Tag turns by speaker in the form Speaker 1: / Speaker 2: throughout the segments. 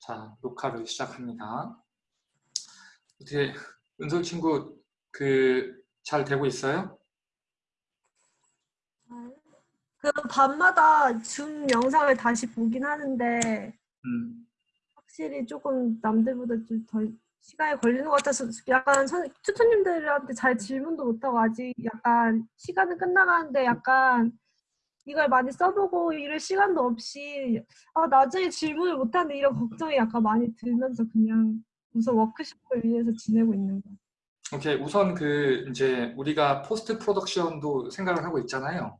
Speaker 1: 자, 녹화를 시작합니다. 어떻게 은솔 친구 그 잘 되고 있어요?
Speaker 2: 그 밤마다 줌 영상을 다시 보긴 하는데
Speaker 1: 음,
Speaker 2: 확실히 조금 남들보다 좀더 시간이 걸리는 것 같아서 약간 선, 튜터님들한테 잘 질문도 못하고 아직 약간 시간은 끝나가는데 약간 이걸 많이 써보고 이럴 시간도 없이 아 나중에 질문을 못하는데 이런 걱정이 약간 많이 들면서 그냥 우선 워크숍을 위해서 지내고 있는 거예요.
Speaker 1: 오케이 우선 그 이제 우리가 post production도 생각을 하고 있잖아요.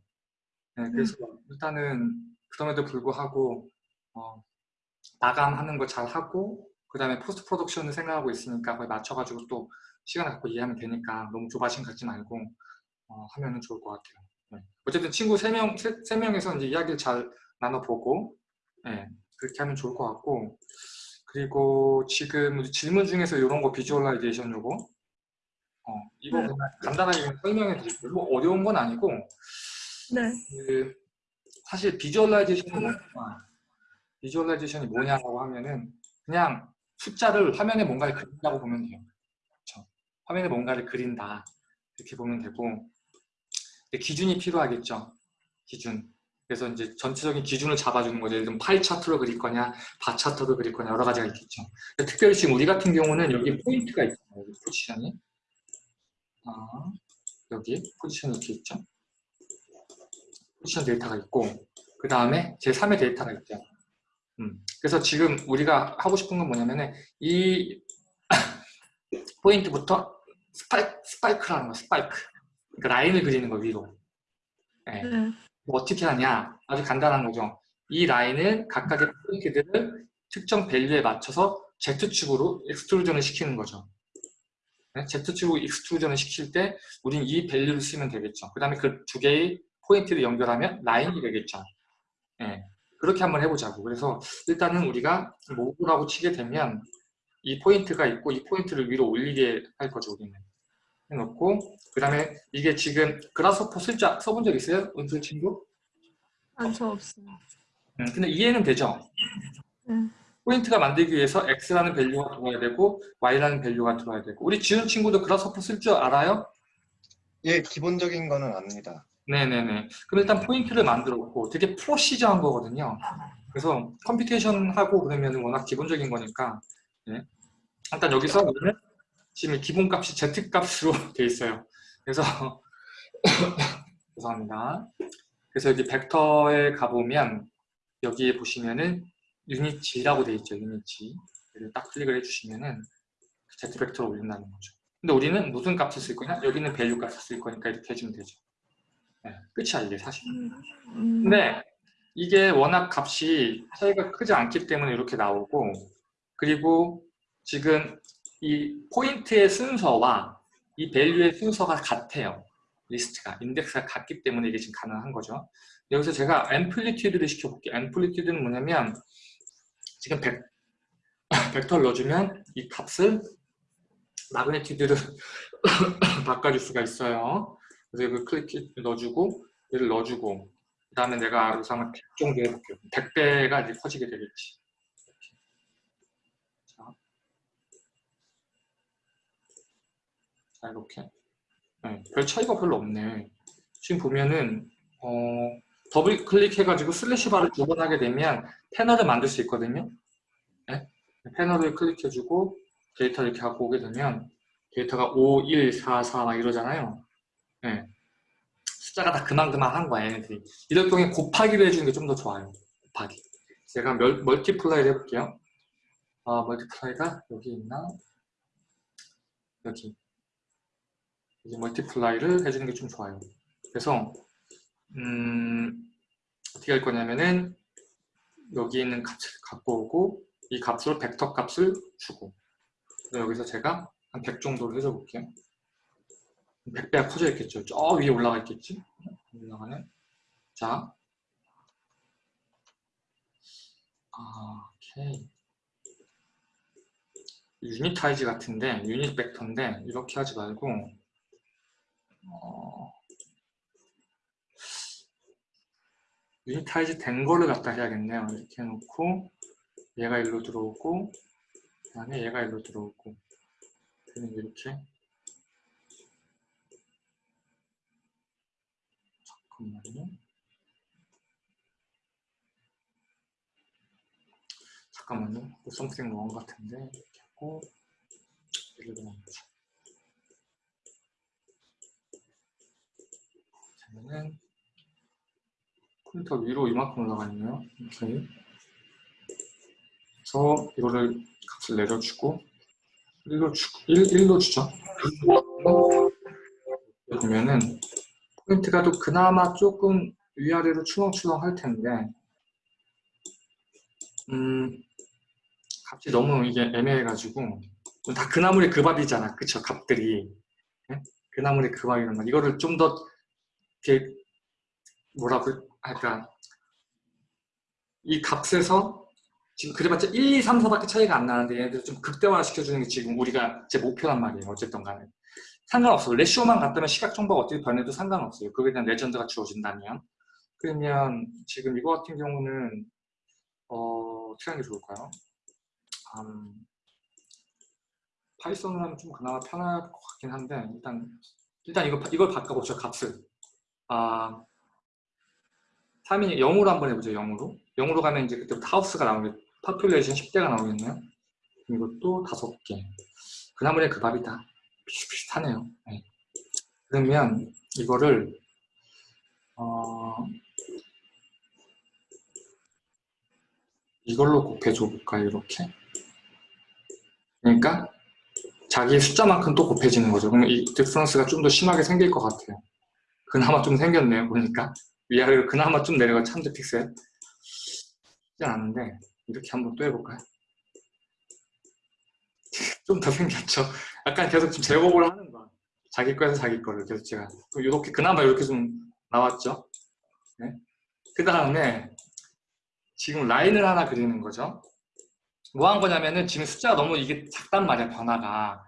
Speaker 1: 네, 그래서 일단은 그럼에도 불구하고 어, 마감하는 거잘 하고 그 다음에 post production을 생각하고 있으니까 거기 맞춰가지고 또 시간을 갖고 이해하면 되니까 너무 조바심 갖지 말고 어, 하면 좋을 것 같아요. 네. 어쨌든 친구 3명, 세 명에서 이제 이야기를 잘 나눠보고 네, 그렇게 하면 좋을 것 같고 그리고 지금 질문 중에서 이런 거 visualization 요거 어, 이거
Speaker 2: 네.
Speaker 1: 간단하게 설명해 드릴게요. 뭐 어려운 건 아니고
Speaker 2: 네.
Speaker 1: 그 사실 visualization이 뭐냐 visualization이 뭐냐라고 하면은 그냥 숫자를 화면에 뭔가를 그린다고 보면 돼요. 그렇죠? 화면에 뭔가를 그린다 이렇게 보면 되고 기준이 필요하겠죠. 기준. 그래서 이제 전체적인 기준을 잡아주는 거죠. 예를 들면 파이 차트로 그릴 거냐, 바 차트로 그릴 거냐 여러 가지가 있겠죠. 특별히 지금 우리 같은 경우는 여기 포인트가 있잖아요. 여기 포지션이. 아, 여기 포지션이 이렇게 있죠. 포지션 데이터가 있고 그 다음에 제3의 데이터가 있죠. 음, 그래서 지금 우리가 하고 싶은 건 뭐냐면 은 이 포인트부터 스파이크, 스파이크라는 거, 스파이크. 그러니까 라인을 그리는 거 위로. 네.
Speaker 2: 네.
Speaker 1: 뭐 어떻게 하냐? 아주 간단한 거죠. 이 라인은 각각의 포인트들을 특정 value에 맞춰서 Z축으로 extrusion을 시키는 거죠. 네? Z축으로 extrusion을 시킬 때 우린 이 value를 쓰면 되겠죠. 그 다음에 그 두 개의 포인트를 연결하면 라인이 되겠죠. 네. 그렇게 한번 해보자고. 그래서 일단은 우리가 move라고 치게 되면 이 포인트가 있고 이 포인트를 위로 올리게 할 거죠. 우리는. 해놓고 그 다음에 이게 지금 Grasshopper 쓸 줄 써본 적 있어요? 은솔 친구?
Speaker 2: 아뇨 없어요.
Speaker 1: 음, 근데 이해는 되죠?
Speaker 2: 네.
Speaker 1: 포인트가 만들기 위해서 x라는 밸류가 들어야 되고 y라는 밸류가 들어야 되고 우리 지은 친구도 Grasshopper 쓸줄 알아요?
Speaker 3: 예, 기본적인 거는 압니다.
Speaker 1: 네네네. 그럼 일단 포인트를 만들었고 되게 procedural한 거거든요. 그래서 computation 하고 그러면 워낙 기본적인 거니까 네. 일단 여기서 우리는 지금 기본값이 z값으로 돼 있어요. 그래서 죄송합니다. 그래서 여기 벡터에 가보면 여기에 보시면은 unit Z라고 돼 있죠. 유닛G. 여기를 딱 클릭을 해주시면은 z 벡터를 올린다는 거죠. 근데 우리는 무슨 값을 쓸 거냐? 여기는 value 값을 쓸 거니까 이렇게 해주면 되죠. 네, 끝이야 이게 사실.
Speaker 2: 음,
Speaker 1: 근데 이게 워낙 값이 차이가 크지 않기 때문에 이렇게 나오고 그리고 지금 이 포인트의 순서와 이 value의 순서가 같아요. 리스트가 인덱스가 같기 때문에 이게 지금 가능한 거죠. 여기서 제가 amplitude를 시켜볼게요. amplitude는 뭐냐면 지금 벡, 벡터를 넣어주면 이 값을 마그네티드를 바꿔줄 수가 있어요. 그래서 여기 클릭 넣어주고 얘를 넣어주고 그 다음에 내가 여기서 한번 100 정도 해볼게요. 100배가 이제 커지게 되겠지. 자, 자 이렇게 네, 별 차이가 별로 없네. 지금 보면은 어, 더블 클릭해가지고 슬래시 바를 두 번 하게 되면 패널을 만들 수 있거든요. 네? 패널을 클릭해주고 데이터 이렇게 갖고 오게 되면 데이터가 5, 1, 4, 4 막 이러잖아요. 네. 숫자가 다 그만그만 한 거야 얘네들이. 이럴 경우에 곱하기를 해주는 게 좀 더 좋아요. 곱하기. 제가 멀, multiply를 해볼게요. 아, multiply가 여기 있나? 여기. 여기 multiply를 해주는 게 좀 좋아요. 그래서 음, 어떻게 할 거냐면은 여기 있는 값을 갖고 오고 이 값으로 벡터 값을 주고 여기서 제가 한 100 정도로 해줘 볼게요. 100배가 커져 있겠죠. 저 위에 올라가 있겠지? 올라가는. 자. 아, 오케이. unitize 같은데, unit vector인데, 이렇게 하지 말고, 어, unitize 된 거를 갖다 해야겠네요. 이렇게 해놓고, 얘가 일로 들어오고 그다음에 얘가 일로 들어오고 그냥 이렇게 잠깐만요. 잠깐만요. something wrong 같은데 이렇게 하고 얘를 넣어보자. 그러면은 포인터 위로 이만큼 올라가 있네요. 이렇게. 그래서 이거를 값을 내려주고 1로 주 1, 1로 주죠. 보면은 포인트가 또 그나마 조금 위아래로 출렁출렁 할 텐데 음 값이 너무 이게 애매해가지고 다 그 나물의 그 밥이잖아 그쵸 값들이 예? 그나물의 그 밥이란 말 이거를 좀 더 이렇게 뭐라고 할까? 이 값에서 지금 그래봤자 1, 2, 3, 4밖에 차이가 안 나는데 얘네들 좀 극대화 시켜주는 게 지금 우리가 제 목표란 말이에요 어쨌든 간에. 상관없어요 레시오만 같다면 시각 정보가 어떻게 변해도 상관없어요. 그거에 대한 레전드가 주어진다면. 그러면 지금 이거 같은 경우는 어, 어떻게 하는 게 좋을까요? 음, Python을 하면 좀 그나마 편할 것 같긴 한데 일단 일단 이거 이걸 바꿔보죠 값을 아 3이 0으로 한번 해보죠 0으로. 0으로 가면 이제 그때부터 house가 나오겠 population 10대가 나오겠네요. 이것도 5개. 그나물의 그 밥이다. 비슷비슷하네요. 네. 그러면 이거를 어, 이걸로 곱해줘 볼까요 이렇게? 그러니까 자기 숫자만큼 또 곱해지는 거죠. 그러면 이 디프런스가 좀 더 심하게 생길 것 같아요 그나마 좀 생겼네요 보니까 위아래로 그나마 좀 내려가 참드 픽셀 쉽지 않은데 이렇게 한번 또 해볼까요? 좀 더 생겼죠? 약간 계속 좀 제곱을 하는 거야 자기 거에서 자기 거를 계속 제가 이렇게 그나마 이렇게 좀 나왔죠? 네? 그 다음에 지금 라인을 하나 그리는 거죠 뭐 한 거냐면은 지금 숫자가 너무 이게 작단 말이야 변화가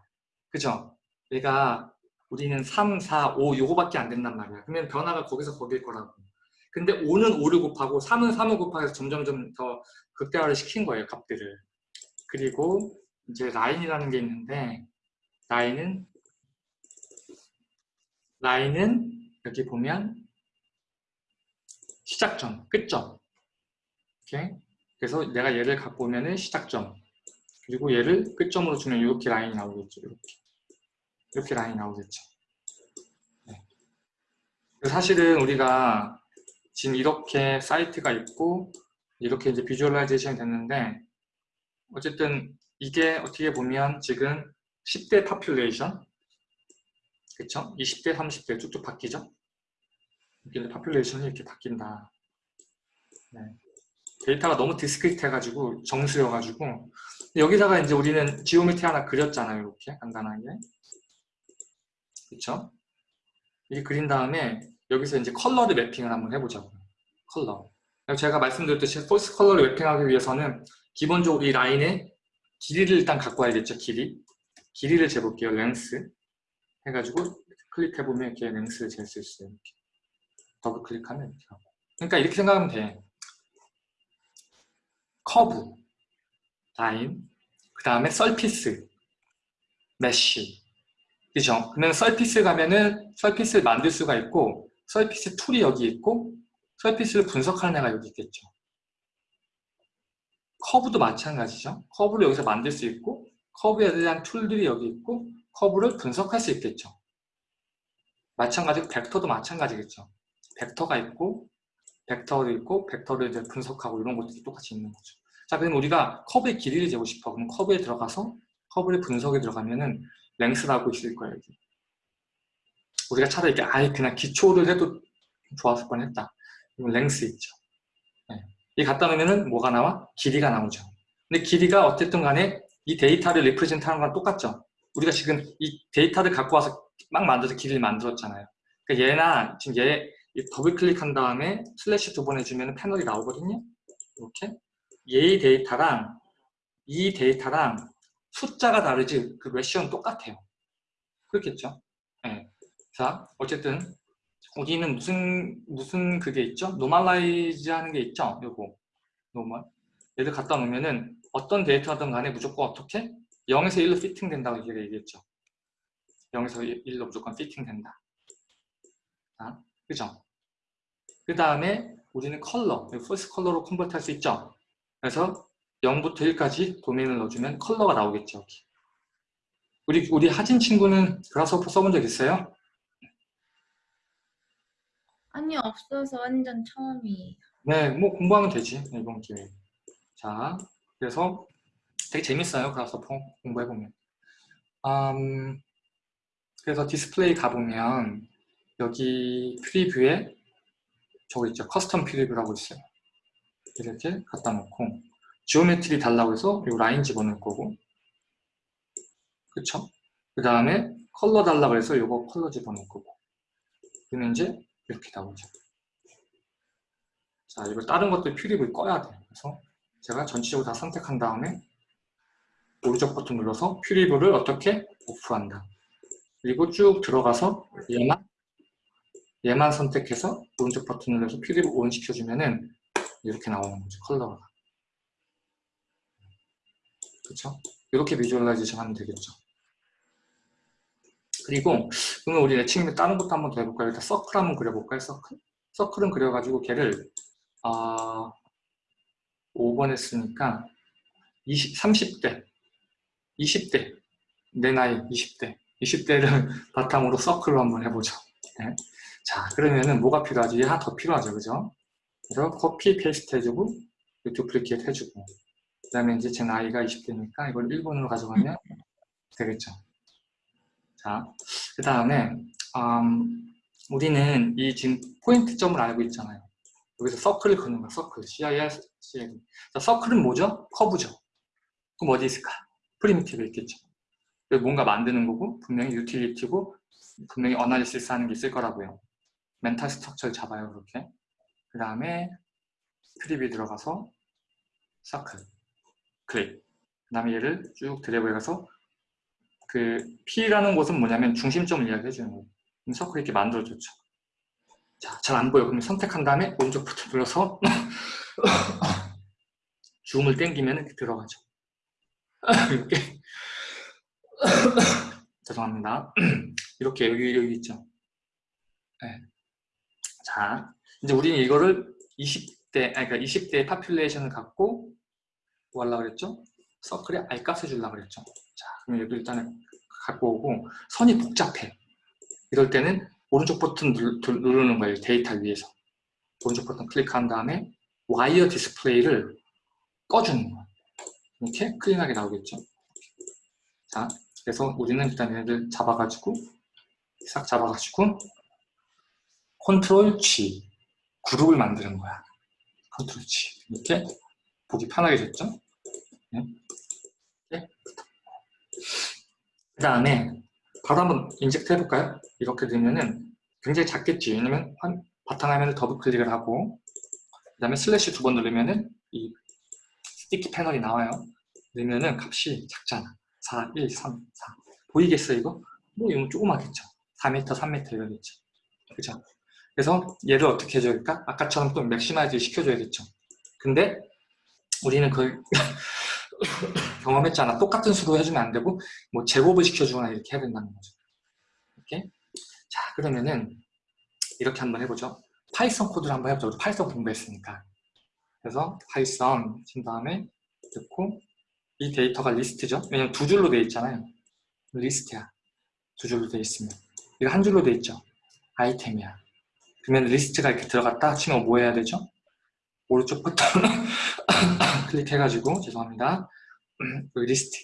Speaker 1: 그죠? 얘가 우리는 3, 4, 5 요거밖에 안 된단 말이야. 그러면 변화가 거기서 거길 거라고. 근데 5는 5를 곱하고 3은 3을 곱하해서 점점점 더 극대화를 시킨 거예요 값들을. 그리고 이제 라인이라는 게 있는데 라인은 라인은 여기 보면 시작점, 끝점. 이렇게 그래서 내가 얘를 갖고 오면 은 시작점. 그리고 얘를 끝점으로 주면 이렇게 라인이 나오겠죠 이렇게 이렇게 라인이 나오겠죠 네. 사실은 우리가 지금 이렇게 사이트가 있고 이렇게 이제 visualization이 됐는데 어쨌든 이게 어떻게 보면 지금 10대 population 그쵸? 20대, 30대 쭉쭉 바뀌죠? 이렇게 population이 이렇게 바뀐다. 네. 데이터가 너무 discrete 해가지고 정수여가지고 여기다가 이제 우리는 geometry 하나 그렸잖아요. 이렇게 간단하게. 그쵸? 이렇게 그린 다음에 여기서 이제 컬러를 mapping을 한번 해보자고요. 컬러. 제가 말씀드렸듯이 false color를 mapping하기 위해서는 기본적으로 이 라인의 길이를 일단 갖고 와야겠죠. 길이. 길이를 재볼게요. Length. 해가지고 클릭해보면 이렇게 length를 잴 수 있어요. 이렇게. 더블 클릭하면 이렇게 하고. 그러니까 이렇게 생각하면 돼. 커브, 라인, 그 다음에 surface, mesh. 그죠? 그러면 surface 가면은 surface를 만들 수가 있고 surface 툴이 여기 있고 surface를 분석하는 애가 여기 있겠죠. 커브도 마찬가지죠. 커브를 여기서 만들 수 있고 커브에 대한 툴들이 여기 있고 커브를 분석할 수 있겠죠. 마찬가지로 벡터도 마찬가지겠죠. 벡터가 있고 벡터도 있고 벡터를 이제 분석하고 이런 것들이 똑같이 있는 거죠. 자, 그럼 우리가 커브의 길이를 재고 싶어. 그럼 커브에 들어가서 커브의 분석에 들어가면은 length라고 있을 거예요. 여기. 우리가 차라리 이렇게 아예 그냥 기초를 해도 좋았을 뻔했다. length 있죠. 네. 이 갖다 놓으면은 뭐가 나와? 길이가 나오죠. 근데 길이가 어쨌든 간에 이 데이터를 represent 하는 건 똑같죠. 우리가 지금 이 데이터를 갖고 와서 막 만들어서 길이를 만들었잖아요. 그러니까 얘나 지금 얘 더블 클릭한 다음에 슬래시 두 번 해주면 패널이 나오거든요. 이렇게 얘의 데이터랑 이 데이터랑 숫자가 다르지 그 ratio는 똑같아요. 그렇겠죠? 네. 자 어쨌든 우리는 무슨 무슨 그게 있죠? normalize 하는 게 있죠? 요거 normal 얘를 갖다 놓으면은 어떤 데이터든 간에 무조건 어떻게 0에서 1로 피팅 된다고 얘기했죠. 0에서 1로 무조건 피팅 된다. 아, 그죠? 그 다음에 우리는 컬러, false color로 convert 할 수 있죠. 그래서 0부터 1까지 도메인을 넣어주면 컬러가 나오겠죠. 여기. 우리 우리 하진 친구는 Grasshopper 써본 적 있어요?
Speaker 4: 아니 없어서 완전 처음이에요.
Speaker 1: 네, 뭐 공부하면 되지 네, 이번 기회에. 자, 그래서 되게 재밌어요. Grasshopper 공부해 보면. 음, 그래서 디스플레이 가보면 여기 preview에 저거 있죠. custom preview라고 있어요. 이렇게 갖다 놓고 geometry 달라고 해서 이 라인 집어넣을 거고 그쵸? 그 다음에 컬러 달라고 해서 이거 컬러 집어넣을 거고 그러면 이제 이렇게 나오죠. 자, 이거 다른 것들 preview를 꺼야 돼요. 그래서 제가 전체적으로 다 선택한 다음에 오른쪽 버튼 눌러서 preview를 어떻게 off한다. 그리고 쭉 들어가서 얘만 얘만 선택해서 오른쪽 버튼 눌러서 preview on 시켜주면은 이렇게 나오는 거죠. 컬러가. 그렇죠? 이렇게 visualization 하면 되겠죠. 그리고 그러면 우리 애칭 다른 것도 한번 더 해볼까요? 일단 서클 한번 그려볼까요? 서클? 서클은 그려가지고 걔를 아 5번 했으니까 20, 30대 20대 내 나이 20대 20대를 바탕으로 서클로 한번 해보죠. 네. 자 그러면은 뭐가 필요하지? 얘 하나 더 필요하죠. 그죠? 그래서 copy paste 해주고 duplicate 해주고 그 다음에 이제 제 나이가 20대니까 이걸 1번으로 가져가면 되겠죠. 자, 그 다음에 음, 우리는 이 지금 포인트점을 알고 있잖아요. 여기서 서클을 그는 거야, 서클. CIR, CIR. 자, 서클은 뭐죠? 커브죠. 그럼 어디 있을까? primitive 있겠죠. 뭔가 만드는 거고 분명히 utility고 분명히 analysis 하는 게 있을 거라고요. mental structure를 잡아요, 그렇게. 그 다음에 preview 들어가서 서클, 클릭. 그 다음에 얘를 쭉 드래그해 가서 그 P라는 곳은 뭐냐면 중심점을 이야기해 주는 거예요. 그럼 서클 이렇게 만들어줬죠. 자, 잘 안 보여. 그럼 선택한 다음에 오른쪽 버튼 눌러서 줌을 이렇게 들어가죠. 이렇게 죄송합니다. 이렇게 여기 여기 있죠. 네. 자, 이제 우리는 이거를 20대, 아니 그러니까 20대의 population을 갖고 뭐 하려고 그랬죠? 서클에 R값을 주려고 그랬죠. 자, 그럼 여기 일단은 갖고 오고 선이 복잡해. 이럴 때는 오른쪽 버튼 누, 누르는 거예요. 데이터 위에서. 오른쪽 버튼 클릭한 다음에 wire display를 꺼주는 거예요. 이렇게 clean하게 나오겠죠. 자, 그래서 우리는 일단 얘를 잡아가지고 싹 잡아가지고 control G 그룹을 만드는 거야. control G 이렇게 보기 편하게 됐죠. 네. 네. 그 다음에 바로 한번 inject 해볼까요? 이렇게 되면은 굉장히 작겠지. 왜냐면 바탕화면을 더블 클릭을 하고 그 다음에 슬래시 두 번 누르면은 이 sticky 패널이 나와요. 넣으면은 값이 작잖아. 4, 1, 3, 4. 보이겠어 이거? 뭐 이건 조그맣겠죠. 4m, 3m 이러겠죠. 그죠? 그래서 얘를 어떻게 해줘야 될까? 아까처럼 또 maximize 시켜줘야겠죠. 근데 우리는 그 경험했잖아. 똑같은 수로 해주면 안 되고 뭐 제곱을 시켜주거나 이렇게 해야 된다는 거죠. 이렇게 자 그러면은 이렇게 한번 해보죠. Python 코드를 한번 해보죠. Python 공부했으니까. 그래서 Python 친 다음에 넣고 이 데이터가 리스트죠. 왜냐면 두 줄로 돼 있잖아요. 리스트야. 두 줄로 돼 있으면 이거 한 줄로 돼 있죠. 아이템이야. 그러면 리스트가 이렇게 들어갔다 치면 뭐 해야 되죠? 오른쪽 버튼 클릭해가지고 죄송합니다. 리스트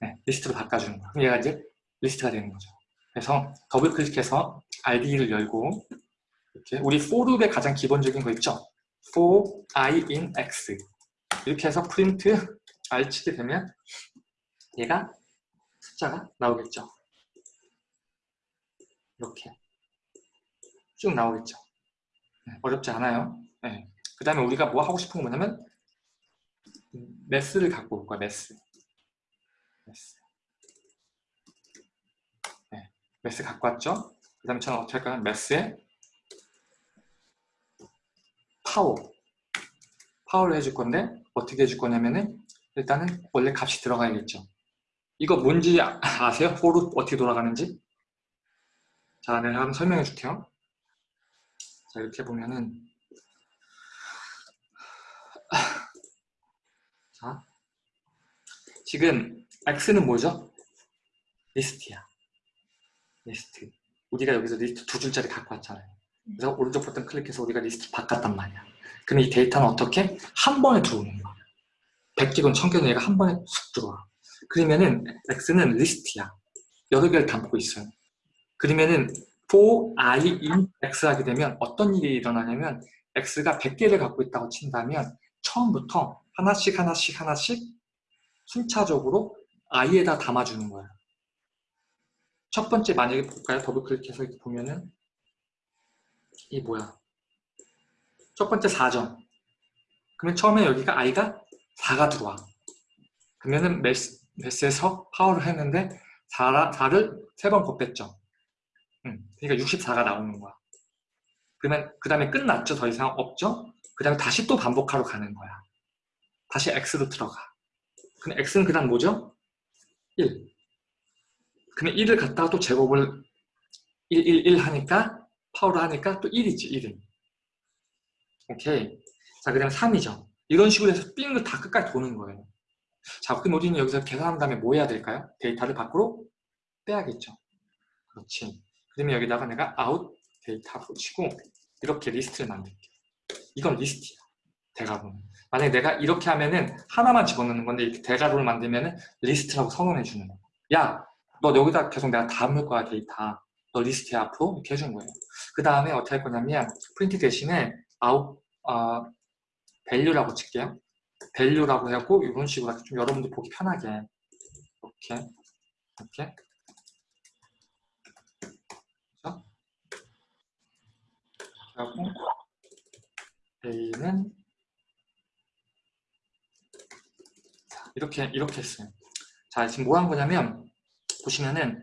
Speaker 1: 네, 리스트로 바꿔주는 거예요. 얘가 이제 리스트가 되는 거죠. 그래서 더블 클릭해서 IDE를 열고 이렇게 우리 for loop의 가장 기본적인 거 있죠? for i in x 이렇게 해서 프린트 r 치게 되면 얘가 숫자가 나오겠죠. 이렇게 쭉 나오겠죠. 네, 어렵지 않아요. 네. 그 다음에 우리가 뭐 하고 싶은 거 뭐냐면 매스를 갖고 올 거야, 매스. 매스. 네, 매스 갖고 왔죠? 그 다음에 저는 어떻게 할까요? 매스에 파워. 파워를 해줄 건데 어떻게 해줄 거냐면은 일단은 원래 값이 들어가야겠죠. 이거 뭔지 아- 아세요? for loop 어떻게 돌아가는지? 자, 내가 한번 설명해 줄게요. 자, 이렇게 보면은 자, 지금 x는 뭐죠? 리스트야. 리스트. 우리가 여기서 리스트 두 줄짜리 갖고 왔잖아요. 그래서 오른쪽 버튼 클릭해서 우리가 리스트 바꿨단 말이야. 그럼 이 데이터는 어떻게? 한 번에 들어오는 거야. 100개건 1000개건 얘가 한 번에 쑥 들어와. 그러면은 x는 리스트야. 여러 개를 담고 있어요. 그러면은 for i in x 하게 되면 어떤 일이 일어나냐면 x가 100개를 갖고 있다고 친다면 처음부터 하나씩 하나씩 하나씩 순차적으로 i에다 담아주는 거야. 첫 번째 만약에 볼까요? 더블 클릭해서 이렇게 보면은 이 뭐야? 첫 번째 4점. 그러면 처음에 여기가 i가 4가 들어와. 그러면은 math, math에서 파워를 했는데 4, 4를 세번 곱했죠. 음, 그러니까 64가 나오는 거야. 그러면 그 다음에 끝났죠? 더 이상 없죠? 그 다음에 다시 또 반복하러 가는 거야. 다시 x로 들어가. 그럼 x는 그 다음 뭐죠? 1. 그러면 1을 갖다가 또 제곱을 1, 1, 1 하니까 파워를 하니까 또 1이지 1은. 오케이. 자, 그 다음에 3이죠. 이런 식으로 해서 삥을 다 끝까지 도는 거예요. 자, 그럼 우리는 여기서 계산한 다음에 뭐 해야 될까요? 데이터를 밖으로 빼야겠죠. 그렇지. 그러면 여기다가 내가 out 데이터 붙이고 이렇게 리스트를 만들게. 이건 리스트야. 대괄호. 만약에 내가 이렇게 하면은 하나만 집어넣는 건데 이렇게 대괄호를 만들면은 리스트라고 선언해 주는 거야. 야, 너 여기다 계속 내가 담을 거야 데이터. 너 리스트에 앞으로 이렇게 해준 거예요. 그 다음에 어떻게 할 거냐면 프린트 대신에 out 어, value라고 칠게요. value라고 하고 이런 식으로 좀 여러분들 보기 편하게 이렇게 이렇게 그렇죠? 하고 a는 자, 이렇게 이렇게 했어요. 자 지금 뭐 한 거냐면 보시면은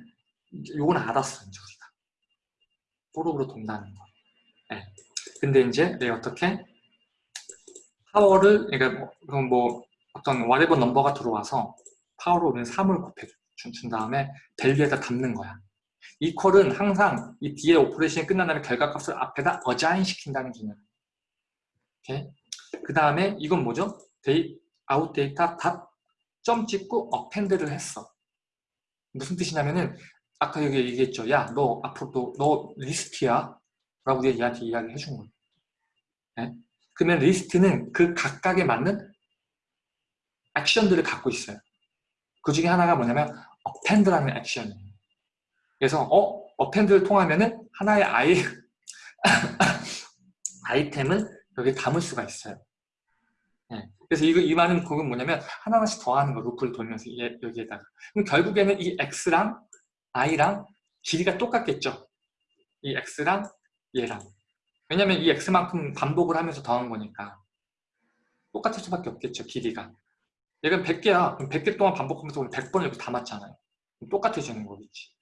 Speaker 1: 요건 알았어 이제 우리가 포로로 돈다는 거. 네. 근데 이제 내가 어떻게 파워를 그러니까 뭐, 뭐 어떤 whatever 넘버가 들어와서 파워로 우리는 3을 곱해 준, 준 다음에 value에다 담는 거야. equal은 항상 이 뒤에 operation이 끝난 다음에 결과값을 앞에다 assign 시킨다는 개념. 오케이. 그 다음에 이건 뭐죠? 데이 아웃 데이터 dot 점 찍고 append를 했어. 무슨 뜻이냐면은 아까 여기 얘기했죠. 야, 너 앞으로 너, 너 리스트야. 라고 얘한테 이야기 해준 거예요. 네? 그러면 리스트는 그 각각에 맞는 액션들을 갖고 있어요. 그 중에 하나가 뭐냐면 append라는 액션이에요. 그래서 어? append를 통하면은 하나의 아이 아이템을 여기에 담을 수가 있어요. 네. 그래서 이거 이 말은 그건 뭐냐면 하나하나씩 더하는 거 루프를 돌면서 얘, 여기에다가. 그럼 결국에는 이 x랑 i랑 길이가 똑같겠죠. 이 x랑 얘랑. 왜냐면 이 x만큼 반복을 하면서 더한 거니까. 똑같을 수밖에 없겠죠 길이가. 얘가 100개야. 그럼 100개 동안 반복하면서 우리 100번을 이렇게 담았잖아요. 똑같아지는 거겠지.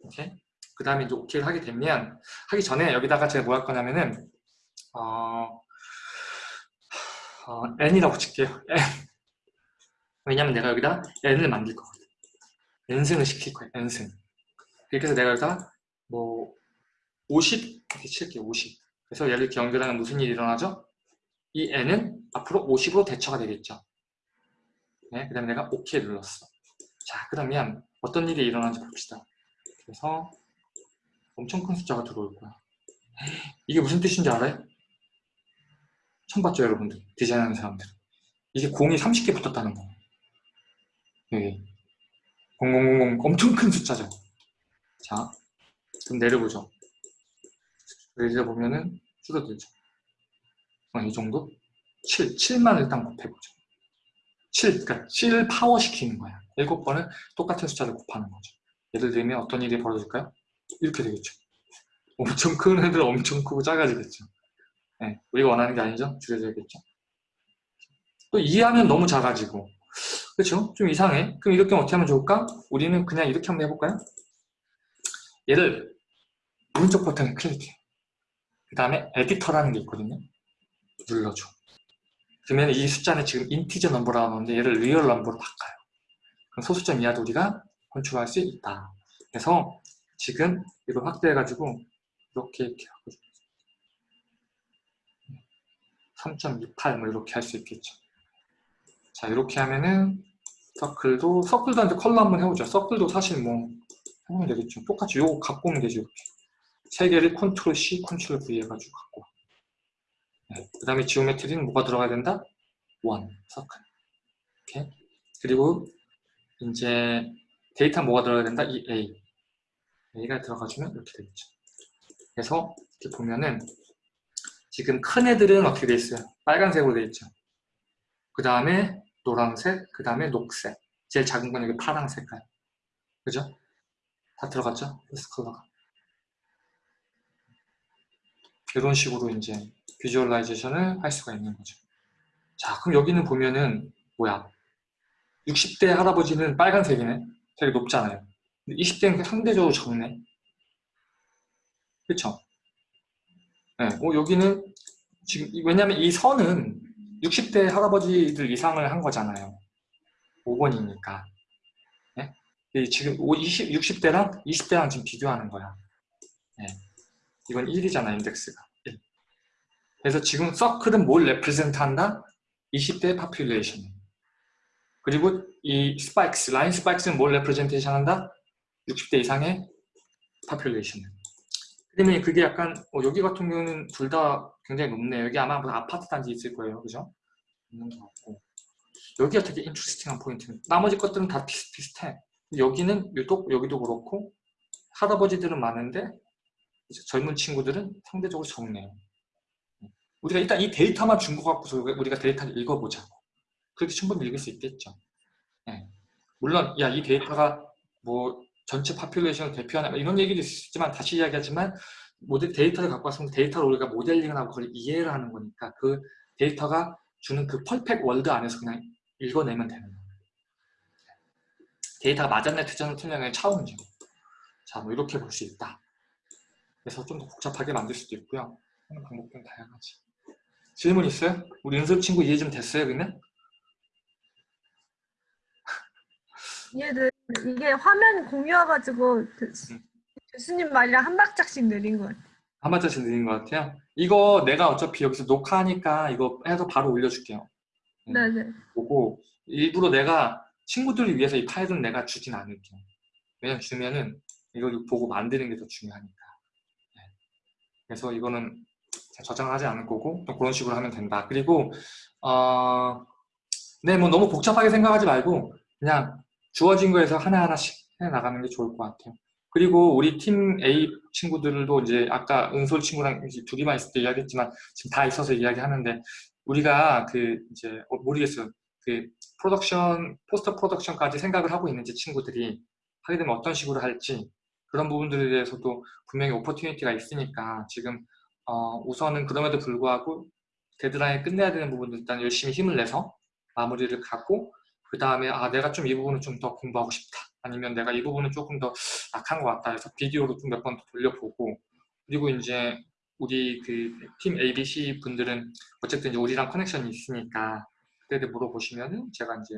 Speaker 1: 오케이? 그 다음에 이제 오케이를 하게 되면 하기 전에 여기다가 제가 뭐 할 거냐면은 어, 어, n이라고 칠게요. N. 왜냐면 내가 여기다 n을 만들 거거든 n승을 시킬 거야 n승. 이렇게 해서 내가 여기다 뭐 50 이렇게 칠게요 50 그래서 얘를 이렇게 연결하면 무슨 일이 일어나죠? 이 n은 앞으로 50으로 대처가 되겠죠. 네, 그 다음에 내가 OK 눌렀어. 자 그러면 어떤 일이 일어나는지 봅시다. 그래서 엄청 큰 숫자가 들어올 거야. 이게 무슨 뜻인지 알아요? 처음 봤죠 여러분들 디자인하는 사람들. 이게 공이 30개 붙었다는 거. 여기 0000 엄청 큰 숫자죠. 자 그럼 내려보죠. 내려보면은 줄어들죠. 어, 이 정도? 7, 7만 일단 곱해보죠. 7, 그러니까 7 파워 시키는 거야. 7번을 똑같은 숫자를 곱하는 거죠. 예를 들면 어떤 일이 벌어질까요? 이렇게 되겠죠. 엄청 큰 애들 엄청 크고 작아지겠죠 네, 우리가 원하는 게 아니죠? 줄여져야겠죠 또 이해하면 너무 작아지고 그렇죠? 좀 이상해 그럼 이렇게 어떻게 하면 좋을까? 우리는 그냥 이렇게 한번 해볼까요? 얘를 오른쪽 버튼을 클릭해 그 다음에 에디터라는 게 있거든요 눌러줘 그러면 이 숫자는 지금 integer number라고 하는데 얘를 real number로 바꿔요. 그럼 소수점 이하도 우리가 컨트롤할 수 있다. 그래서 지금 이걸 확대해가지고 이렇게 이렇게 하고 3.28뭐 이렇게 할 수 있겠죠. 자 이렇게 하면은 circle도 circle도 한테 컬러 한번 해보죠. circle도 사실 뭐 해보면 되겠죠. 똑같이 요거 갖고 오면 되죠. 이렇게 세 개를 control C, control V 해가지고 갖고 와. 네. 그 다음에 geometry는 뭐가 들어가야 된다? 원, 서클. 이렇게. 그리고 이제 데이터 뭐가 들어가야 된다? 이 A. A가 들어가주면 이렇게 되겠죠. 그래서 이렇게 보면은 지금 큰 애들은 어떻게 돼 있어요? 빨간색으로 돼 있죠. 그 다음에 노란색, 그 다음에 녹색. 제일 작은 건 여기 파랑 색깔. 그죠? 다 들어갔죠? 패스 컬러가. 이런 식으로 이제 비주얼라이제이션을 할 수가 있는 거죠. 자, 그럼 여기는 보면은 뭐야? 60대 할아버지는 빨간색이네. 되게 높잖아요. 20대는 상대적으로 적네. 그쵸? 네, 어, 여기는 지금 왜냐면 이 선은 60대 할아버지들 이상을 한 거잖아요. 5번이니까. 네? 이 지금 20, 60대랑 20대랑 지금 비교하는 거야. 네. 이건 1이잖아, 인덱스가. 1. 그래서 지금 서클은 뭘 레프레젠트 한다? 20대 population. 그리고 이 spikes, line spikes는 뭘 representation 한다? 60대 이상의 population. 그러면 그게 약간 어, 여기 같은 경우는 둘 다 굉장히 높네요. 여기 아마 아파트 단지 있을 거예요. 그죠? 있는 것 같고. 여기가 되게 interesting한 포인트. 나머지 것들은 다 비슷비슷해. 여기는 유독 여기도 그렇고 할아버지들은 많은데 젊은 친구들은 상대적으로 적네요. 우리가 일단 이 데이터만 준것 갖고서 우리가 데이터를 읽어보자고. 그렇게 충분히 읽을 수 있겠죠. 네. 물론 야 이 데이터가 뭐 전체 population을 대표하는 이런 얘기도 있지만 다시 이야기하지만 모델 데이터를 갖고 왔으면 데이터를 우리가 모델링을 하고 그걸 이해를 하는 거니까 그 데이터가 주는 그 perfect world 안에서 그냥 읽어내면 되는 거예요. 데이터가 맞았네 틀렸네 틀렸네 차원이죠. 자, 뭐 이렇게 볼 수 있다. 그래서 좀 더 복잡하게 만들 수도 있고요. 하는 방법은 다양하지. 질문 있어요? 우리 은솔 친구 이해 좀 됐어요, 그러면?
Speaker 2: 얘들 이게 화면 공유와가지고 그
Speaker 1: 음.
Speaker 2: 교수님 말이랑 한 박자씩 느린 것 같아요.
Speaker 1: 한 발자씩 느린 것 같아요. 이거 내가 어차피 여기서 녹화하니까 이거 해서 바로 올려줄게요. 음.
Speaker 2: 네네.
Speaker 1: 보고 일부러 내가 친구들을 위해서 이 파일은 내가 주진 않을게요. 왜냐면 주면은 이걸 보고 만드는 게 더 중요하니까. 네. 그래서 이거는 저장하지 않을 거고 또 그런 식으로 하면 된다. 그리고 어, 네, 뭐 너무 복잡하게 생각하지 말고 그냥 주어진 거에서 하나하나씩 해 나가는 게 좋을 것 같아요. 그리고 우리 팀 A 친구들도 이제 아까 은솔 친구랑 둘이만 있을 때 이야기했지만 지금 다 있어서 이야기하는데 우리가 그 이제 어, 모르겠어요. 그 production, post production까지 생각을 하고 있는지 친구들이 하게 되면 어떤 식으로 할지 그런 부분들에 대해서도 분명히 opportunity가 있으니까 지금 어, 우선은 그럼에도 불구하고 데드라인 끝내야 되는 부분들 일단 열심히 힘을 내서 마무리를 갖고 그 다음에 아 내가 좀 이 부분을 좀더 공부하고 싶다 아니면 내가 이 부분은 조금 더 약한 것 같다 해서 비디오로 좀 몇 번 더 돌려보고 그리고 이제 우리 그 팀 ABC 분들은 어쨌든 이제 우리랑 커넥션이 있으니까 그때 물어보시면은 제가 이제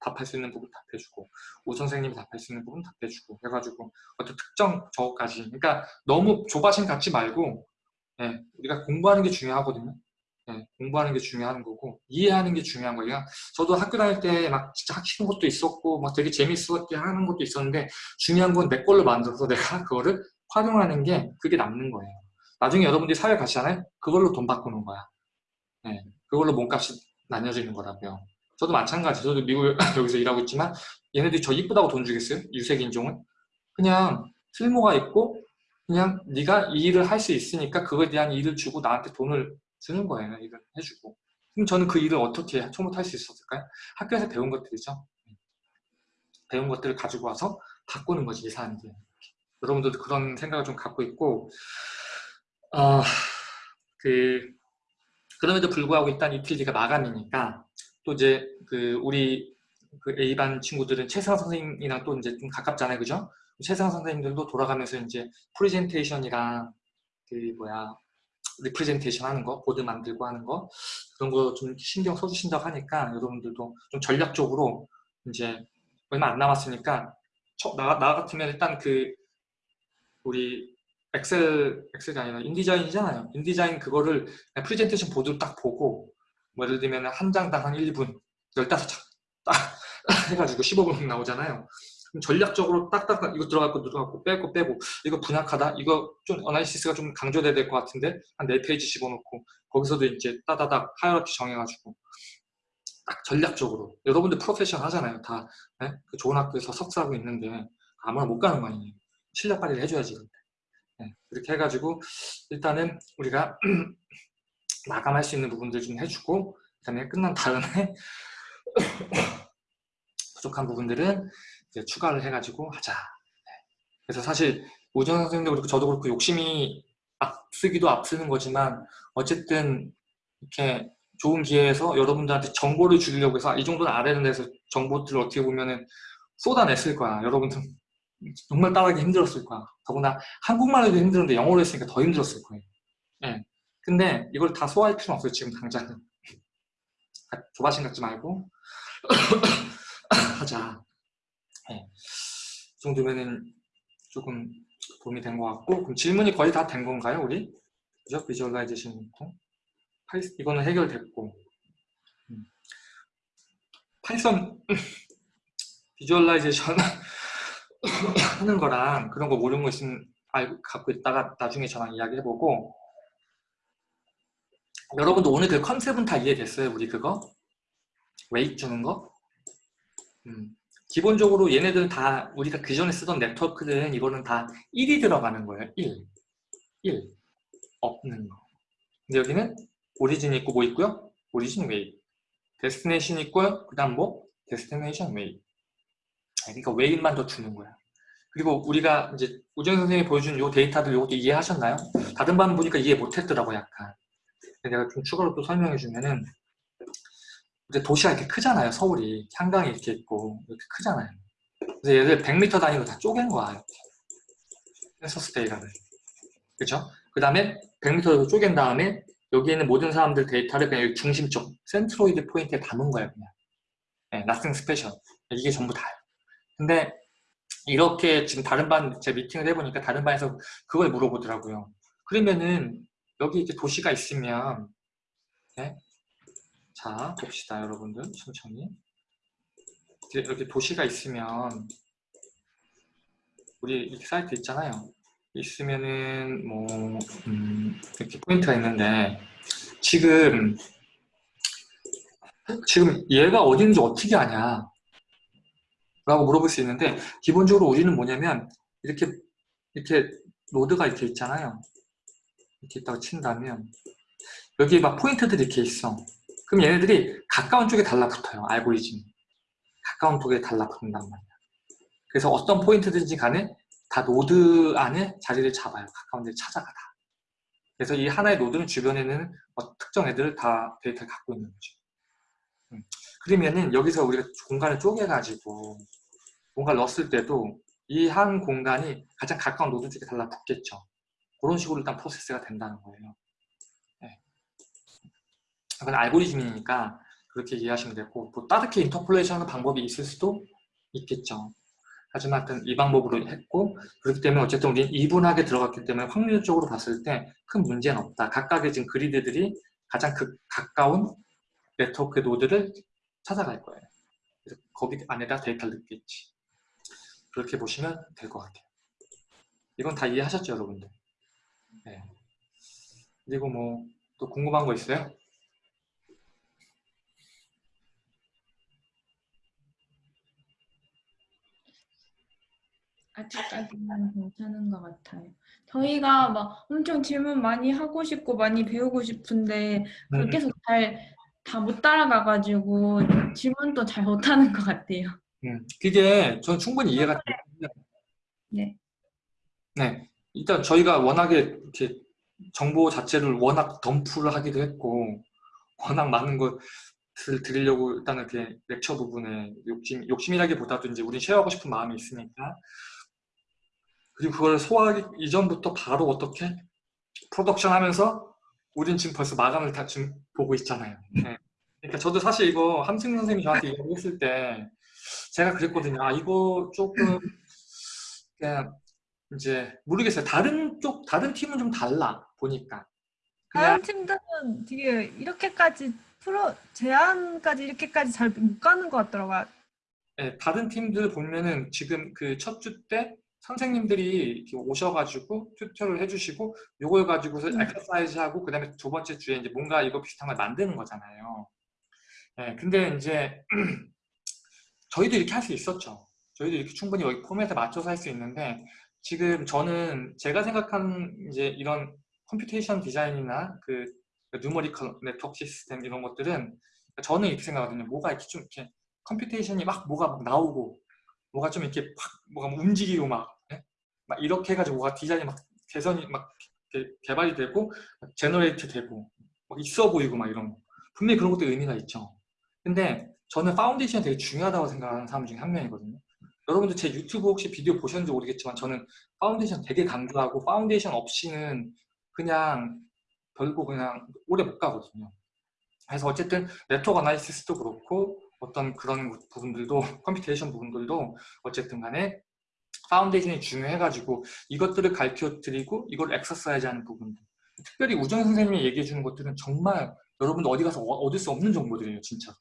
Speaker 1: 답할 수 있는 부분 답해주고 오 선생님이 답할 수 있는 부분 답해주고 해가지고 어떤 특정 저까지 그러니까 너무 조바심 갖지 말고 예, 우리가 공부하는 게 중요하거든요. 예, 공부하는 게 중요한 거고 이해하는 게 중요한 거예요. 저도 학교 다닐 때 막 진짜 하시는 것도 있었고 막 되게 재밌었게 하는 것도 있었는데 중요한 건 내 걸로 만들어서 내가 그거를 활용하는 게 그게 남는 거예요. 나중에 여러분들이 사회 가시잖아요. 그걸로 돈 바꾸는 거야. 예, 그걸로 몸값이 나뉘어지는 거라고요. 저도 마찬가지. 저도 미국 여기서 일하고 있지만 얘네들이 저 이쁘다고 돈 주겠어요? 유색 인종은? 그냥 쓸모가 있고 그냥 네가 이 일을 할 수 있으니까 그거에 대한 일을 주고 나한테 돈을 주는 거예요. 일을 해주고. 그럼 저는 그 일을 어떻게 처음부터 할수 있었을까요? 학교에서 배운 것들이죠. 배운 것들을 가지고 와서 바꾸는 거지, 이 사람들. 여러분들도 그런 생각을 좀 갖고 있고 어, 그 그럼에도 불구하고 일단 이틀지가 마감이니까 또 이제 그 우리 그 A반 친구들은 최상 선생님이랑 또 이제 좀 가깝잖아요, 그죠? 최상 선생님들도 돌아가면서 이제 프레젠테이션이랑 그 뭐야 representation 하는 거, 보드 만들고 하는 거 그런 거 좀 신경 써주신다고 하니까 여러분들도 좀 전략적으로 이제 얼마 안 남았으니까 저- 나, 나 같으면 일단 그 우리 Excel Excel이 아니라 InDesign이잖아요. InDesign 그거를 프레젠테이션 보드로 딱 보고 뭐 예를 들면 한 장당 한 1분 15장 딱 해가지고 15분 나오잖아요. 전략적으로 딱딱 이거 들어갔고 뺄거 빼고 이거 빈약하다? 이거 좀 analysis가 좀 강조돼야 될 것 같은데? 한 4페이지 집어넣고 거기서도 이제 따다닥 hierarchy 정해가지고 딱 전략적으로. 여러분들 프로페셔널 하잖아요 다. 네? 그 좋은 학교에서 석사하고 있는데 아무나 못 가는 거 아니에요. 실력 발휘를 해줘야지 근데. 네, 그렇게 해가지고 일단은 우리가 마감할 수 있는 부분들 좀 해주고 그 다음에 끝난 다음에 부족한 부분들은 추가를 해가지고 하자 네. 그래서 사실 우정 선생님도 그렇고 저도 그렇고 욕심이 앞서기도 앞서는 거지만 어쨌든 이렇게 좋은 기회에서 여러분들한테 정보를 주려고 해서 아, 이 정도는 된다 해서 정보들을 어떻게 보면은 쏟아냈을 거야. 여러분들 정말 따라하기 힘들었을 거야. 더구나 한국말 해도 힘들었는데 영어로 했으니까 더 힘들었을 거예요. 예. 근데 이걸 다 소화할 필요는 없어요. 지금 당장은. 아, 조바심 갖지 말고 하자. 예. 이 정도면은 조금 도움이 된 것 같고 그럼 질문이 거의 다 된 건가요, 우리? 그죠? visualization 이거는 해결됐고 음. Python visualization 하는 거랑 그런 거 모르는 거 있으면 알고 갖고 있다가 나중에 저랑 이야기해보고 여러분도 오늘 그 컨셉은 다 이해됐어요? 우리 그거? weight 주는 거? 음. 기본적으로 얘네들은 다 우리가 그 전에 쓰던 네트워크는 이거는 다 1이 들어가는 거예요. 1. 1. 없는 거. 근데 여기는 origin 있고 뭐 있고요? origin weight. destination 있고요. 그 다음 뭐? destination weight. 그러니까 weight만 더 주는 거야. 그리고 우리가 이제 우정 선생님이 보여준 요 데이터들 요것도 이해하셨나요? 다른 반 보니까 이해 못했더라고 약간. 내가 좀 추가로 또 설명해 주면은 이제 도시가 이렇게 크잖아요. 서울이 한강이 이렇게 있고 이렇게 크잖아요. 그래서 얘들 100m 단위로 다 쪼갠 거야. 이렇게. 센서스 데이터를. 그렇죠? 그 다음에 100m로 쪼갠 다음에 여기 있는 모든 사람들 데이터를 그냥 여기 중심 쪽 centroid point에 담은 거예요. 그냥. 네, nothing special. 이게 전부 다예요. 근데 이렇게 지금 다른 반 제 미팅을 해보니까 다른 반에서 그걸 물어보더라고요. 그러면은 여기 이제 도시가 있으면 네? 자 봅시다 여러분들 천천히 이렇게, 도시가 있으면 우리 이렇게 사이트 있잖아요. 있으면은 뭐 음, 이렇게 포인트가 있는데 지금 지금 얘가 어딘지 어떻게 아냐? 라고 물어볼 수 있는데 기본적으로 우리는 뭐냐면 이렇게 이렇게 노드가 이렇게 있잖아요. 이렇게 있다고 친다면 여기 막 포인트들이 이렇게 있어 그럼 얘네들이 가까운 쪽에 달라붙어요 알고리즘 가까운 쪽에 달라붙는단 말이야 그래서 어떤 포인트든지 간에 다 노드 안에 자리를 잡아요 가까운 데를 찾아가다 그래서 이 하나의 노드는 주변에는 어, 특정 애들을 다 데이터를 갖고 있는 거죠 음. 그러면은 여기서 우리가 공간을 쪼개가지고 뭔가를 넣었을 때도 이 한 공간이 가장 가까운 노드 쪽에 달라붙겠죠. 그런 식으로 일단 프로세스가 된다는 거예요. 네. 그건 알고리즘이니까 그렇게 이해하시면 되고 뭐 다르게 interpolation 하는 방법이 있을 수도 있겠죠. 하지만 하여튼 이 방법으로 했고 그렇기 때문에 어쨌든 우리 even하게 들어갔기 때문에 확률적으로 봤을 때 큰 문제는 없다. 각각의 지금 그리드들이 가장 그 가까운 네트워크 노드를 찾아갈 거예요. 그래서 거기 안에다 데이터를 넣겠지. 그렇게 보시면 될 것 같아요. 이건 다 이해하셨죠, 여러분들? 네. 그리고 뭐 또 궁금한 거 있어요?
Speaker 4: 아직까지는 괜찮은 것 같아요. 저희가 막 엄청 질문 많이 하고 싶고 많이 배우고 싶은데
Speaker 1: 음,
Speaker 4: 계속 잘 다 못 따라가가지고 질문도 잘 못하는 것 같아요.
Speaker 1: 음. 그게 전 충분히 이해가 되는데
Speaker 4: 네.
Speaker 1: 네. 일단 저희가 워낙에 이렇게 정보 자체를 워낙 덤프를 하기도 했고 워낙 많은 것을 드리려고 일단은 이렇게 렉처 부분에 욕심, 욕심이라기보다도 이제 우리 쉐어하고 싶은 마음이 있으니까 그리고 그걸 소화하기 이전부터 바로 어떻게 프로덕션 하면서 우린 지금 벌써 마감을 다 지금 보고 있잖아요. 네. 그러니까 저도 사실 이거 함승 선생님이 저한테 이야기했을 때 제가 그랬거든요. 아 이거 조금 그냥 이제 모르겠어요. 다른 쪽 다른 팀은 좀 달라 보니까
Speaker 2: 다른 팀들은 되게 이렇게까지 프로 제한까지 이렇게까지 잘 못 가는 것 같더라고요.
Speaker 1: 네, 다른 팀들 보면은 지금 그 첫 주 때 선생님들이 오셔가지고 튜터를 해주시고 요걸 가지고서
Speaker 2: 음.
Speaker 1: 엑서사이즈 하고 그 다음에 두 번째 주에 이제 뭔가 이거 비슷한 걸 만드는 거잖아요. 네, 근데 이제 저희도 이렇게 할 수 있었죠. 저희도 이렇게 충분히 여기 포맷에 맞춰서 할 수 있는데 지금 저는 제가 생각하는 이제 이런 computation 디자인이나 그 numerical 네트워크 시스템 이런 것들은 저는 이렇게 생각하거든요. 뭐가 이렇게 좀 이렇게 computation이 막 뭐가 막 나오고 뭐가 좀 이렇게 막 뭐가 막 움직이고 막, 예? 막 이렇게 해가지고 뭐가 디자인이 막 개선이 막 개발이 되고 generate 되고 막 있어 보이고 막 이런 거 분명히 그런 것도 의미가 있죠. 근데 저는 foundation이 되게 중요하다고 생각하는 사람 중에 한 명이거든요. 여러분들 제 유튜브 혹시 비디오 보셨는지 모르겠지만 저는 파운데이션 되게 강조하고 파운데이션 없이는 그냥 결국 그냥 오래 못 가거든요. 그래서 어쨌든 네트워크 analysis도 그렇고 어떤 그런 부분들도 computation 부분들도 어쨌든 간에 foundation이 중요해가지고 이것들을 가르쳐 드리고 이걸 엑서사이즈 하는 부분들. 특별히 우정 선생님이 얘기해 주는 것들은 정말 여러분들 어디 가서 어- 얻을 수 없는 정보들이에요 진짜.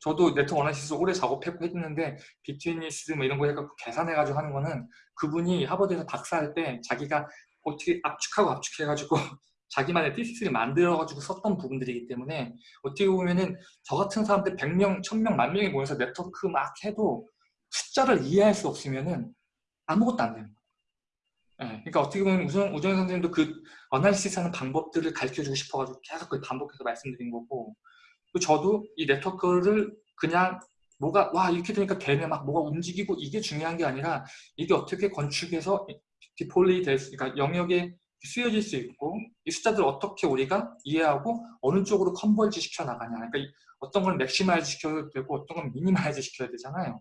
Speaker 1: 저도 네트워크 analysis 오래 작업했고 했는데 betweenness 뭐 이런 거 해갖고 계산해가지고 하는 거는 그분이 하버드에서 박사할 때 자기가 어떻게 압축하고 압축해가지고 자기만의 thesis를 만들어가지고 썼던 부분들이기 때문에 어떻게 보면은 저 같은 사람들 100명, 1000명, 만 명이 모여서 네트워크 막 해도 숫자를 이해할 수 없으면은 아무것도 안 되는 거예요. 예, 그러니까 어떻게 보면 우정, 우정 선생님도 그 analysis 하는 방법들을 가르쳐주고 싶어가지고 계속 그 반복해서 말씀드린 거고 또 저도 이 네트워크를 그냥 뭐가 와 이렇게 되니까 되네 막 뭐가 움직이고 이게 중요한 게 아니라 이게 어떻게 건축해서 deploy 될 수, 그러니까 영역에 쓰여질 수 있고 이 숫자들을 어떻게 우리가 이해하고 어느 쪽으로 converge 시켜 나가냐. 그러니까 이- 어떤 걸 maximize 시켜야 되고 어떤 건 minimize 시켜야 되잖아요.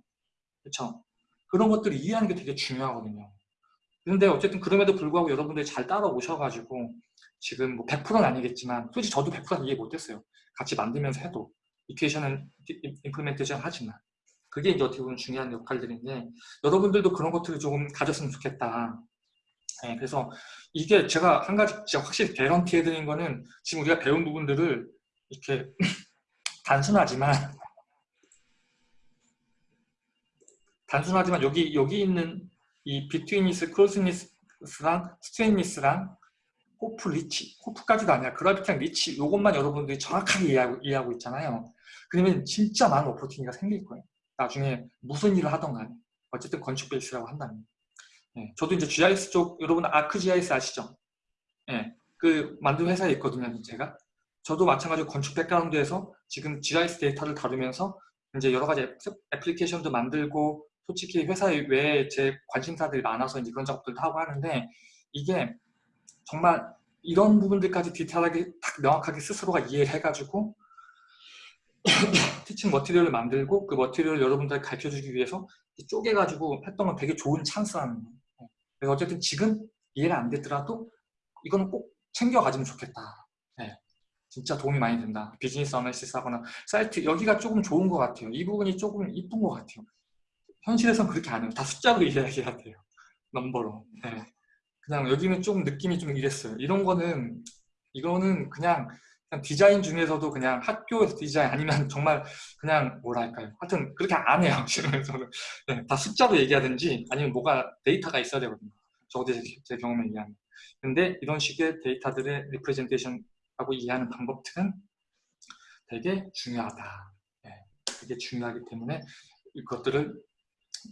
Speaker 1: 그렇죠 그런 것들을 이해하는 게 되게 중요하거든요. 근데 어쨌든 그럼에도 불구하고 여러분들이 잘 따라오셔가지고 지금 뭐 100%는 아니겠지만 솔직히 저도 100%는 이해 못했어요. 같이 만들면서 해도 equation은 implementation 하지만. 그게 이제 어떻게 보면 중요한 역할들인데 여러분들도 그런 것들을 조금 가졌으면 좋겠다. 네, 그래서 이게 제가 한 가지 진짜 확실히 개런티 해드린 거는 지금 우리가 배운 부분들을 이렇게 단순하지만 단순하지만 여기 여기 있는 이 betweenness, closeness랑 straightness랑 Huff, reach, Huff까지도 아니라 gravity랑 reach 이것만 여러분들이 정확하게 이해하고, 이해하고 있잖아요. 그러면 진짜 많은 오퍼튜니가 생길 거예요. 나중에 무슨 일을 하던 간에 어쨌든 건축 베이스라고 한다면 예, 저도 이제 GIS 쪽 여러분 아크 GIS 아시죠? 예, 그 만든 회사에 있거든요, 제가. 저도 마찬가지로 건축 백그라운드에서 지금 GIS 데이터를 다루면서 이제 여러 가지 애- 애플리케이션도 만들고 솔직히 회사 외에 제 관심사들이 많아서 이제 그런 작업들도 하고 하는데 이게 정말 이런 부분들까지 디테일하게 딱 명확하게 스스로가 이해를 해가지고 teaching material을 만들고 그 material을 여러분들에게 가르쳐주기 위해서 쪼개가지고 했던 건 되게 좋은 찬스라는 거예요. 그래서 어쨌든 지금 이해가 안 됐더라도 이거는 꼭 챙겨가지면 좋겠다. 네. 진짜 도움이 많이 된다. business analysis 하거나 사이트 여기가 조금 좋은 것 같아요. 이 부분이 조금 이쁜 것 같아요. 현실에서는 그렇게 안 해요. 다 숫자로 이야기해야 돼요. 넘버로. 네. 그냥 여기는 좀 느낌이 좀 이랬어요. 이런 거는 이거는 그냥, 그냥 디자인 중에서도 그냥 학교에서 디자인 아니면 정말 그냥 뭐랄까요. 하여튼 그렇게 안 해요. 지금에서는 네, 다 숫자로 얘기하든지 아니면 뭐가 데이터가 있어야 되거든요. 적어도 제, 제 경험에 의하면. 근데 이런 식의 데이터들의 representation하고 이해하는 방법들은 되게 중요하다. 네, 되게 중요하기 때문에 이것들을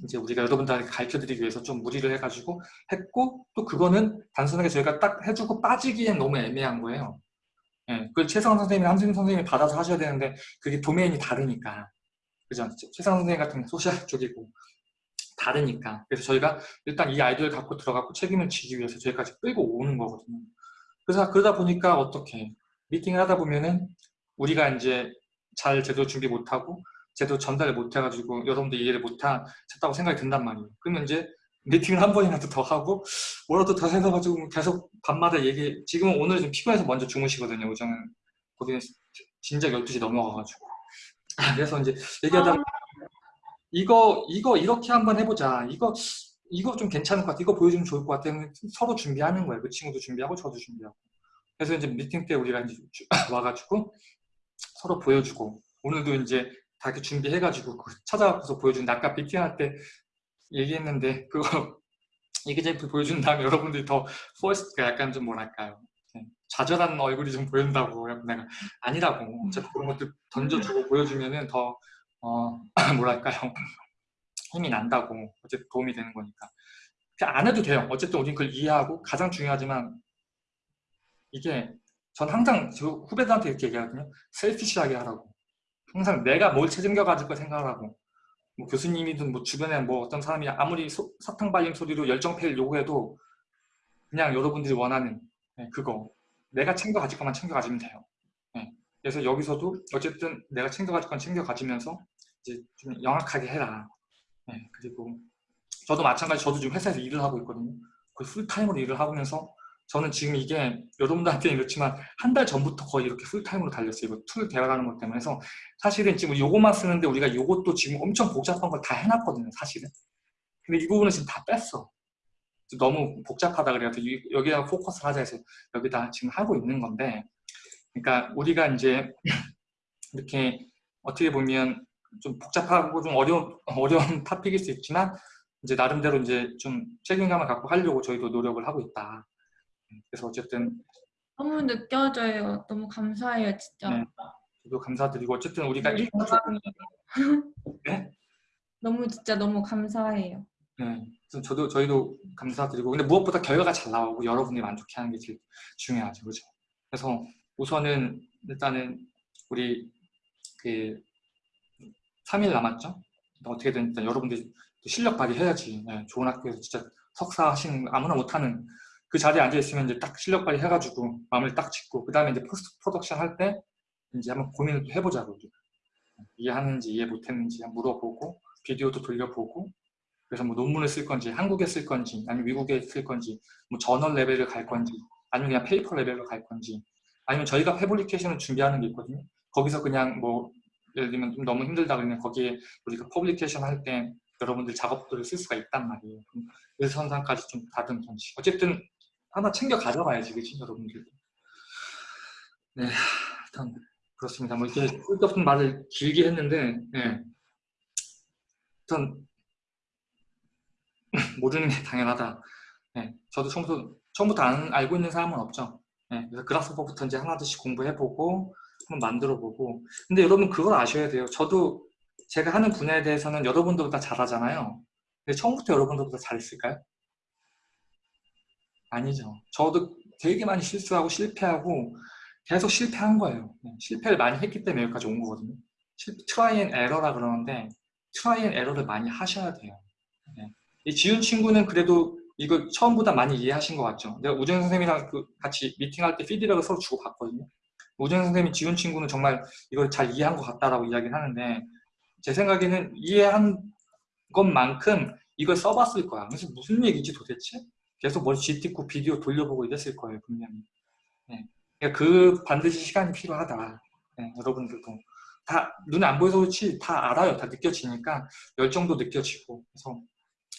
Speaker 1: 이제 우리가 여러분들한테 가르쳐드리기 위해서 좀 무리를 해가지고 했고 또 그거는 단순하게 저희가 딱 해주고 빠지기엔 너무 애매한 거예요. 예, 그걸 최성원 선생님이랑 함승 선생님이 받아서 하셔야 되는데 그게 도메인이 다르니까 그죠? 최성원 선생님 같은 건 소셜 쪽이고 다르니까 그래서 저희가 일단 이 아이디어를 갖고 들어가고 책임을 지기 위해서 저희까지 끌고 오는 거거든요. 그래서 그러다 보니까 어떻게 미팅을 하다 보면은 우리가 이제 잘 제대로 준비 못하고 제대로 전달을 못해가지고 여러분들 이해를 못했다고 생각이 든단 말이에요. 그러면 이제 미팅을 한 번이라도 더 하고 뭐라도 더 해가지고 계속 밤마다 얘기 지금은 오늘 좀 피곤해서 먼저 주무시거든요. 오전은 거기는 진작 12시 넘어가가지고. 그래서 이제 얘기하다가 이거 이거 이렇게 한번 해보자. 이거 이거 좀 괜찮을 것 같아. 이거 보여주면 좋을 것 같아. 서로 준비하는 거예요. 그 친구도 준비하고 저도 준비하고. 그래서 이제 미팅 때 우리가 이제 주- 와가지고 서로 보여주고. 오늘도 이제 다 이렇게 준비해가지고 그 찾아가서 보여준 아까 미팅할 때 얘기했는데 그거 얘기제품 보여준 다음에 여러분들이 더 포스트가 약간 좀 뭐랄까요? 네, 좌절한 얼굴이 좀 보인다고 내가 아니라고 어차피 그런 것들 던져주고 보여주면은 더 어, 뭐랄까요? 힘이 난다고 어쨌든 도움이 되는 거니까. 안 해도 돼요. 어쨌든 우린 그걸 이해하고 가장 중요하지만 이게 전 항상 저 후배들한테 이렇게 얘기하거든요. 셀피시하게 하라고 항상 내가 뭘 책임져 가질 거 생각하라고 뭐 교수님이든 뭐 주변에 뭐 어떤 사람이 아무리 소- 사탕 발림 소리로 열정페이를 요구해도 그냥 여러분들이 원하는 네, 그거 내가 챙겨 가질 것만 챙겨 가지면 돼요. 네, 그래서 여기서도 어쨌든 내가 챙겨 가질 건 챙겨 가지면서 이제 좀 영악하게 해라. 네, 그리고 저도 마찬가지 저도 지금 회사에서 일을 하고 있거든요. 거의 풀타임으로 일을 하면서 저는 지금 이게 여러분들한테는 이렇지만 한 달 전부터 거의 이렇게 풀타임으로 달렸어요. 이거 tool 배워가는 것 때문에 해서 사실은 지금 요것만 쓰는데 우리가 요것도 지금 엄청 복잡한 걸 다 해놨거든요, 사실은. 근데 이 부분은 지금 다 뺐어. 너무 복잡하다 그래서 이- 여기다 포커스 하자 해서 여기다 지금 하고 있는 건데, 그러니까 우리가 이제 이렇게 어떻게 보면 좀 복잡하고 좀 어려운 어려운 토픽일 수 있지만 이제 나름대로 이제 좀 책임감을 갖고 하려고 저희도 노력을 하고 있다. 그래서 어쨌든
Speaker 4: 너무 느껴져요. 너무 감사해요, 진짜.
Speaker 1: 네. 저도 감사드리고 어쨌든 우리가
Speaker 4: 네,
Speaker 1: 일
Speaker 4: 영광이에요.
Speaker 1: 네?
Speaker 4: 너무 진짜 너무 감사해요.
Speaker 1: 네, 그래서 저도 저희도 감사드리고 근데 무엇보다 결과가 잘 나오고 여러분이 만족해하는 게 제일 중요하죠, 그렇죠? 그래서 우선은 일단은 우리 그 3일 남았죠? 어떻게든 일단 여러분들이 또 실력 발휘해야지. 네, 좋은 학교에서 진짜 석사 하시는 아무나 못하는 그 자리에 앉아 있으면 이제 딱 실력 발휘 해가지고 마음을 딱 짓고 그 다음에 이제 post production 할 때 이제 한번 고민을 또 해보자고. 이해하는지 이해 못했는지 물어보고 비디오도 돌려보고. 그래서 뭐 논문을 쓸 건지 한국에 쓸 건지 아니면 미국에 쓸 건지 뭐 저널 레벨을 갈 건지 아니면 그냥 paper 레벨로 갈 건지 아니면 저희가 publication을 준비하는 게 있거든요. 거기서 그냥 뭐 예를 들면 좀 너무 힘들다 그러면 거기에 우리가 publication 할 때 여러분들 작업들을 쓸 수가 있단 말이에요. 그럼 그 선상까지 좀 다듬던지. 어쨌든 하나 챙겨 가져가야지 그치 여러분들 네 일단 그렇습니다 뭐 이렇게 쓸데없는 말을 길게 했는데 네. 일단 모르는 게 당연하다. 네, 저도 처음부터, 처음부터 안, 알고 있는 사람은 없죠. 네, 그래서 Grasshopper부터 이제 하나둘씩 공부해보고 한번 만들어보고 근데 여러분 그걸 아셔야 돼요. 저도 제가 하는 분야에 대해서는 여러분들보다 잘하잖아요. 근데 처음부터 여러분들보다 잘했을까요? 아니죠. 저도 되게 많이 실수하고 실패하고 계속 실패한 거예요. 네, 실패를 많이 했기 때문에 여기까지 온 거거든요. try and error라 그러는데 try and error를 많이 하셔야 돼요. 네. 이 지훈 친구는 그래도 이거 처음보다 많이 이해하신 것 같죠? 내가 우정 선생님이랑 그 같이 미팅할 때 피드백을 서로 주고 받거든요. 우정 선생님이 지훈 친구는 정말 이걸 잘 이해한 것 같다라고 이야기를 하는데 제 생각에는 이해한 것만큼 이걸 써봤을 거야. 그래서 무슨 얘기지 도대체? 계속 머리 쥐뜯고 비디오 돌려보고 이랬을 거예요, 분명히. 네. 그러니까 그 반드시 시간이 필요하다. 네, 여러분들도. 다 눈에 안 보여서 그렇지 다 알아요. 다 느껴지니까 열정도 느껴지고 그래서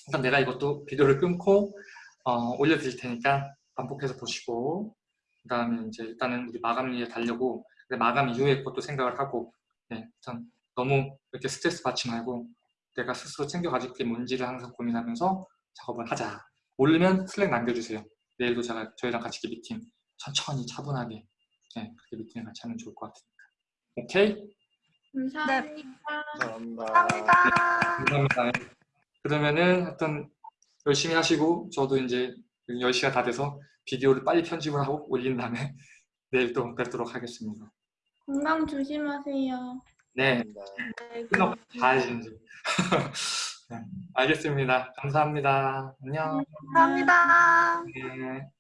Speaker 1: 일단 내가 이것도 비디오를 끊고 어, 올려드릴 테니까 반복해서 보시고 그 다음에 이제 일단은 우리 마감리에 달려고 마감 이후에 것도 생각을 하고 네, 전 너무 이렇게 스트레스 받지 말고 내가 스스로 챙겨 가질 게 뭔지를 항상 고민하면서 작업을 하자 모르면 슬랙 남겨주세요 내일도 제가 저희랑 같이 이렇게 미팅 천천히 차분하게 네, 그렇게 미팅을 같이 하면 좋을 것 같으니까 오케이?
Speaker 4: 감사합니다.
Speaker 3: 감사합니다.
Speaker 2: 감사합니다.
Speaker 1: 감사합니다. 그러면은 하여튼 열심히 하시고 저도 이제 10시가 다 돼서 비디오를 빨리 편집을 하고 올린 다음에 내일 또 뵙도록 하겠습니다.
Speaker 4: 건강 조심하세요.
Speaker 1: 네.
Speaker 2: 네,
Speaker 1: 끝나고 가야지 이제. 네, 알겠습니다. 감사합니다. 안녕.
Speaker 2: 감사합니다.
Speaker 1: 네.